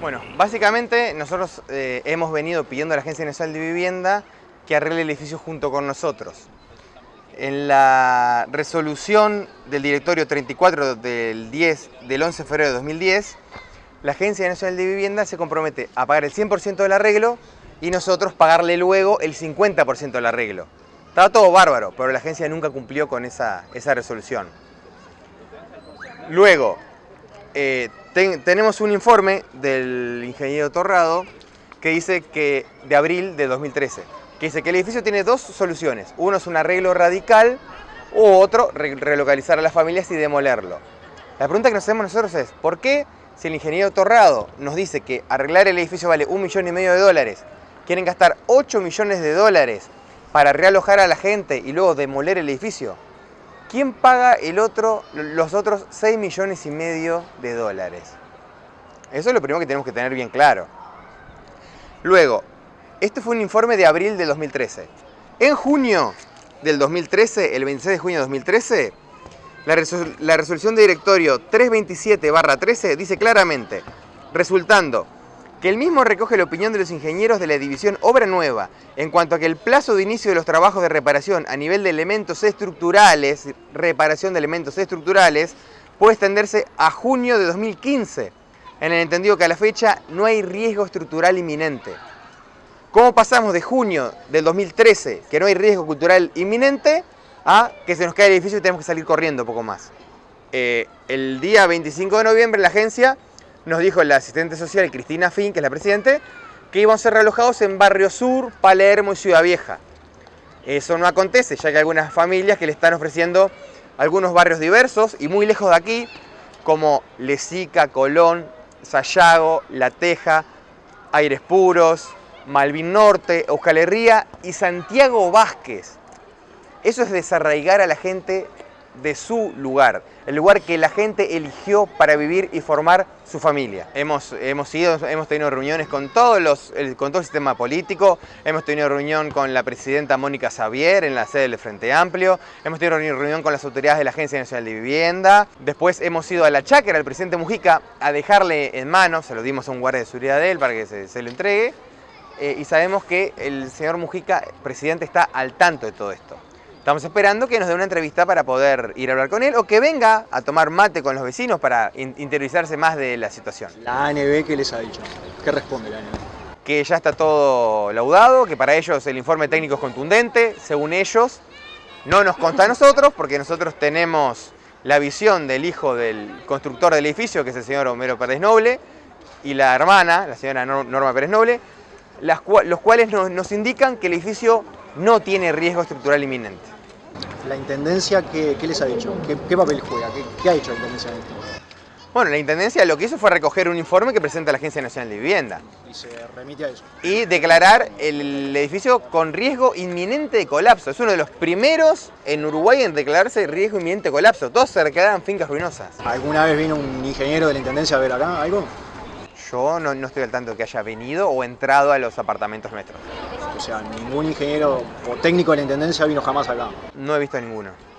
Bueno, básicamente nosotros eh, hemos venido pidiendo a la Agencia Nacional de Vivienda que arregle el edificio junto con nosotros. En la resolución del directorio 34 del, 10, del 11 de febrero de 2010, la Agencia Nacional de Vivienda se compromete a pagar el 100% del arreglo y nosotros pagarle luego el 50% del arreglo. Estaba todo bárbaro, pero la agencia nunca cumplió con esa, esa resolución. Luego, eh, tenemos un informe del ingeniero Torrado que dice que de abril de 2013, que dice que el edificio tiene dos soluciones. Uno es un arreglo radical u otro relocalizar a las familias y demolerlo. La pregunta que nos hacemos nosotros es, ¿por qué si el ingeniero Torrado nos dice que arreglar el edificio vale un millón y medio de dólares, quieren gastar 8 millones de dólares para realojar a la gente y luego demoler el edificio? ¿Quién paga los otros 6 millones y medio de dólares? Eso es lo primero que tenemos que tener bien claro. Luego, este fue un informe de abril del 2013. En junio del 2013, el 26 de junio de 2013, la, la resolución de directorio 327-13 dice claramente, resultando que el mismo recoge la opinión de los ingenieros de la división Obra Nueva en cuanto a que el plazo de inicio de los trabajos de reparación a nivel de elementos estructurales, reparación de elementos estructurales, puede extenderse a junio de 2015, en el entendido que a la fecha no hay riesgo estructural inminente. ¿Cómo pasamos de junio del 2013, que no hay riesgo cultural inminente, a que se nos cae el edificio y tenemos que salir corriendo un poco más? Eh, el día 25 de noviembre la agencia nos dijo la asistente social Cristina Fin, que es la presidente, que iban a ser realojados en Barrio Sur, Palermo y Ciudad Vieja. Eso no acontece, ya que hay algunas familias que le están ofreciendo algunos barrios diversos y muy lejos de aquí, como Lesica, Colón, Sayago, La Teja, Aires Puros, Malvin Norte, Euskal Herria y Santiago Vázquez. Eso es desarraigar a la gente de su lugar, el lugar que la gente eligió para vivir y formar su familia. Hemos, hemos, ido, hemos tenido reuniones con, todos los, con todo el sistema político, hemos tenido reunión con la presidenta Mónica Xavier en la sede del Frente Amplio, hemos tenido reunión con las autoridades de la Agencia Nacional de Vivienda, después hemos ido a la chácara al presidente Mujica a dejarle en manos, se lo dimos a un guardia de seguridad de él para que se, se lo entregue, eh, y sabemos que el señor Mujica, presidente, está al tanto de todo esto. Estamos esperando que nos dé una entrevista para poder ir a hablar con él o que venga a tomar mate con los vecinos para interiorizarse más de la situación. ¿La ANB qué les ha dicho? ¿Qué responde la ANB? Que ya está todo laudado, que para ellos el informe técnico es contundente, según ellos. No nos consta a nosotros porque nosotros tenemos la visión del hijo del constructor del edificio, que es el señor Homero Pérez Noble, y la hermana, la señora Norma Pérez Noble, los cuales nos indican que el edificio no tiene riesgo estructural inminente. ¿La Intendencia qué, les ha dicho? ¿Qué, papel juega? ¿Qué, ha hecho la Intendencia en esto? Bueno, la Intendencia lo que hizo fue recoger un informe que presenta la Agencia Nacional de Vivienda. Y se remite a eso. Y declarar el edificio con riesgo inminente de colapso. Es uno de los primeros en Uruguay en declararse riesgo inminente de colapso. Todos se declararon fincas ruinosas. ¿Alguna vez vino un ingeniero de la Intendencia a ver acá algo? Yo no, no estoy al tanto de que haya venido o entrado a los apartamentos nuestros. O sea, ningún ingeniero o técnico de la Intendencia vino jamás acá. No he visto ninguno.